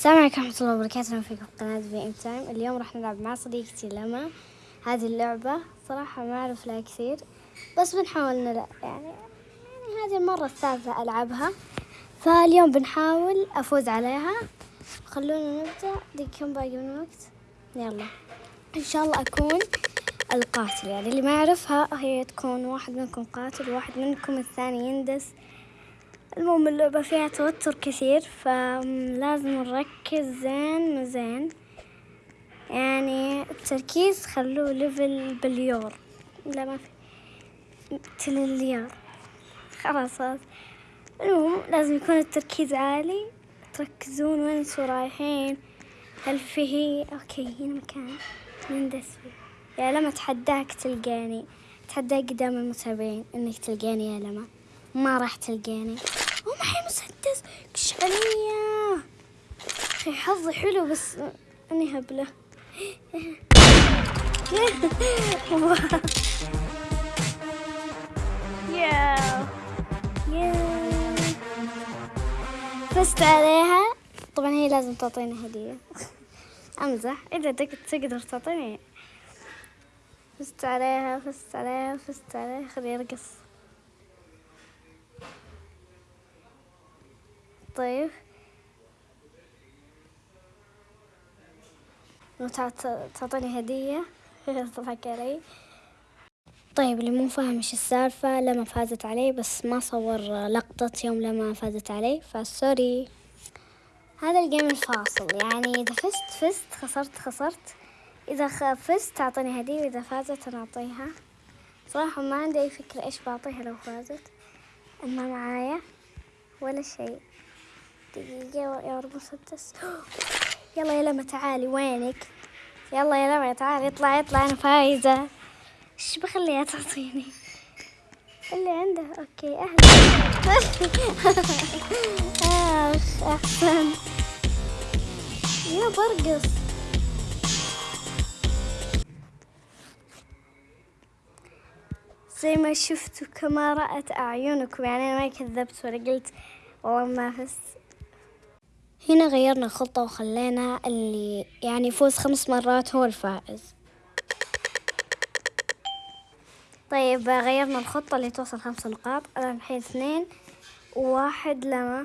السلام عليكم ورحمة الله وبركاته. أهلا فيكم في قناة في ام تايم اليوم راح نلعب مع صديقتي لما. هذه اللعبة صراحة ما أعرف لها كثير بس بنحاول نلعب. يعني يعني هذه المرة الثالثة ألعبها. فاليوم بنحاول أفوز عليها. خلونا نبدأ. كم باقي من الوقت يلا. إن شاء الله أكون القاتل. يعني اللي ما يعرفها هي تكون واحد منكم قاتل وواحد منكم الثاني يندس. المهم اللعبة فيها توتر كثير فلازم نركز زين زين. يعني التركيز خلوه ليفل بليور لا ما في. تليار خلاص المهم لازم يكون التركيز عالي. تركزون وين أنتوا رايحين. هل فيه أوكي هنا مكان. نندس فيه يا لما اتحداك تلقاني. اتحداك قدام المتابعين إنك تلقاني يا لما. ما راح تلقاني. هو معي مسدس. كش عليا حظي حلو بس اني هبلة. يا يا فزت عليها طبعا هي لازم تعطيني هدية. أمزح. إذا تقدر تعطيني. فزت عليها فزت عليها فزت عليها خليه يرقص طيب. تعطيني هدية. تضحك علي طيب اللي مو فاهم إيش السالفة لما فازت علي بس ما صور لقطة يوم لما فازت علي فسوري هذا ال game الفاصل. يعني إذا فزت فزت. خسرت خسرت. إذا فزت تعطيني هدية وإذا فازت أنا أعطيها. صراحة ما عندي أي فكرة إيش بعطيها لو فازت. ما معايا ولا شيء. يا مسدس. يلا يا لما تعالي وينك؟ يلا يا لما تعالي اطلع اطلع أنا فايزة. إيش بخليها تعطيني؟ اللي عنده. okay أهلا. اخ أحسن. يا برقص. زي ما شفتوا كما رأت أعينكم. يعني أنا ما كذبت ولا قلت والله ما فزت هنا غيرنا خطة وخلينا اللي يعني يفوز خمس مرات هو الفائز. طيب غيرنا الخطة اللي توصل خمس نقاط. أنا الحين اثنين وواحد لما.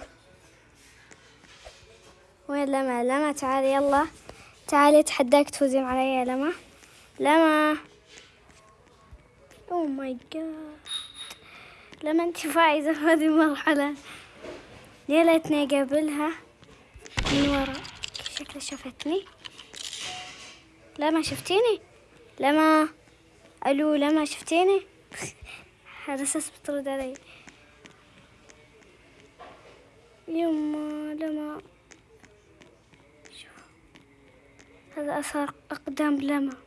وين لما؟ لما تعالي يلا. تعالي اتحداك تفوزين علي يا لما. لما. اوه ماي جاد لما انت فايزة هذه المرحلة. يا ليتني اقابلها من ورا شكلها شافتني. لا ما شفتيني. لما ألو لما شفتيني. هذا أساس بترد علي. يما لما شوف. هذا أثر أقدام لما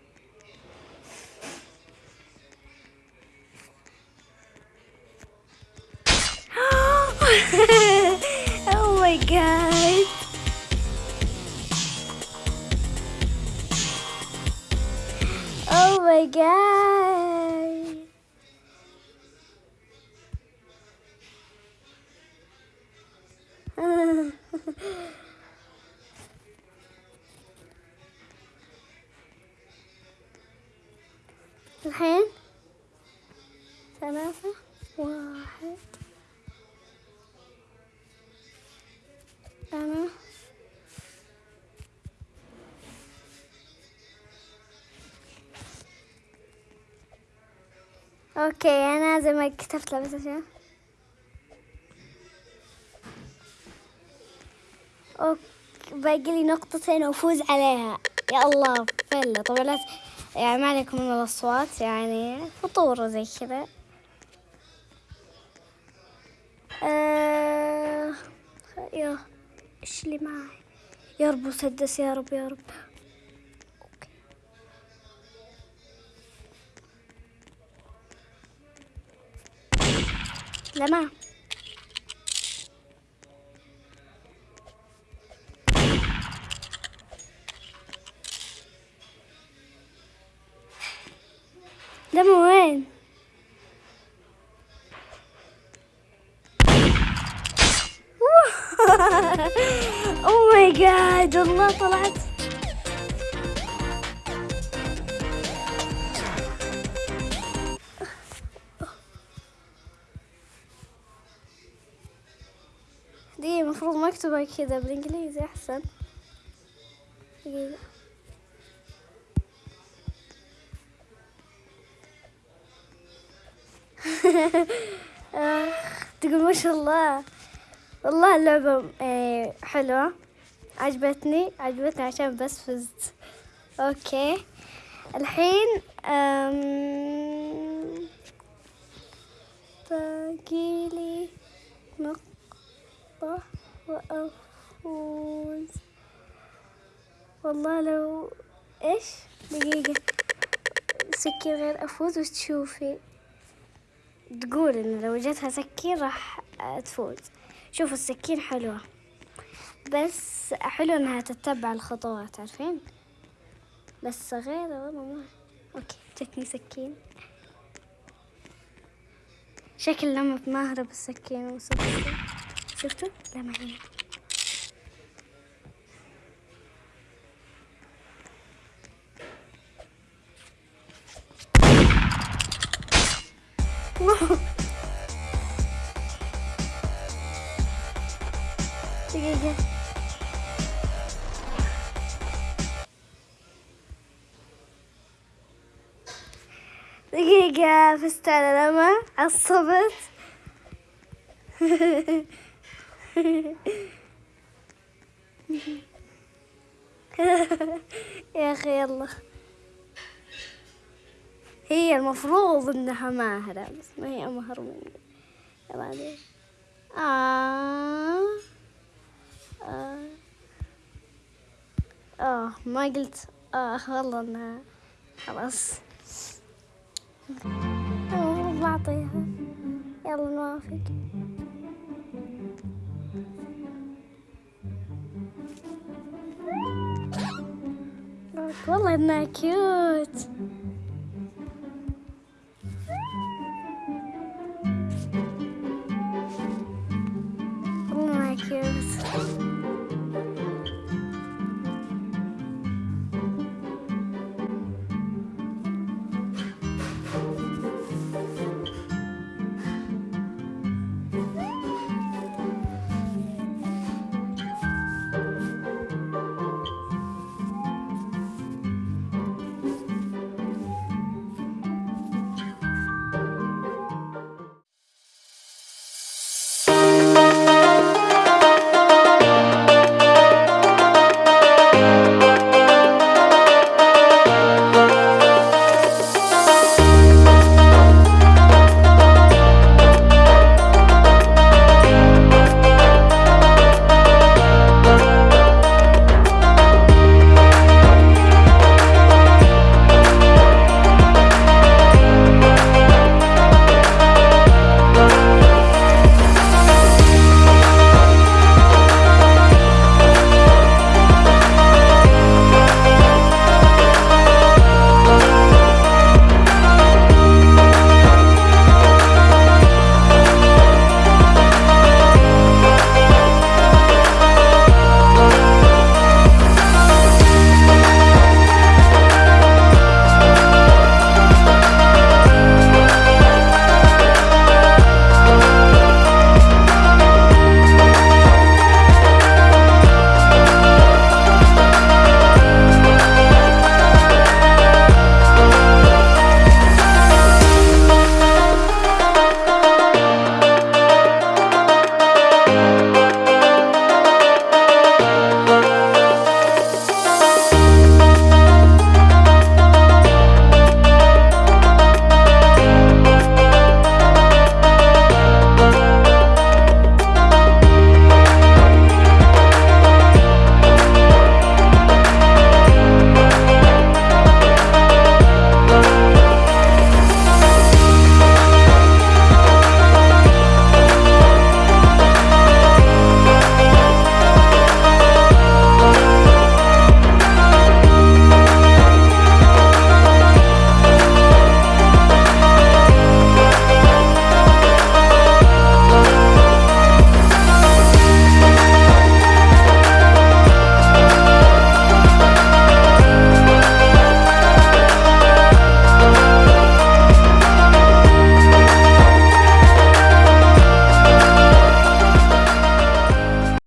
my god. الحين ثلاثة okay أنا زي ما كتبت له بس عشان okay باقي لي نقطتين وأفوز عليها. يا الله فلة. طبعا لا يعني ما عليكم من الأصوات يعني فطور زي كذا. آه... يا إيش اللي معي؟ يا رب مسدس يا رب يا رب. لما لما وين؟ اوه ماي جاد والله طلعت. المفروض مكتوبة كذا بالإنجليزي أحسن. دقيقة تقول ما شاء الله. والله اللعبة آه، حلوة. عجبتني عجبتني عشان بس فزت. أوكي. الحين باقي لي نقطة. وأفوز والله لو إيش؟ دقيقة. سكين غير أفوز وش تشوفي تقول إن لو جتها سكين راح تفوز. شوفوا السكين حلوة. بس حلو إنها تتبع الخطوات عارفين؟ بس صغيرة والله ما okay جتني سكين. شكل لما ماهرة بالسكين وصلت شفتوا؟ لا هي دقيقة دقيقة فزت على لما عصبت يا أخي يلا. هي المفروض إنها ماهرة بس ما هي أمهر مني. يلا آه آه آه ما قلت آه والله إنها خلاص. المفروض بعطيها. يلا نوافق. والله انها كيوت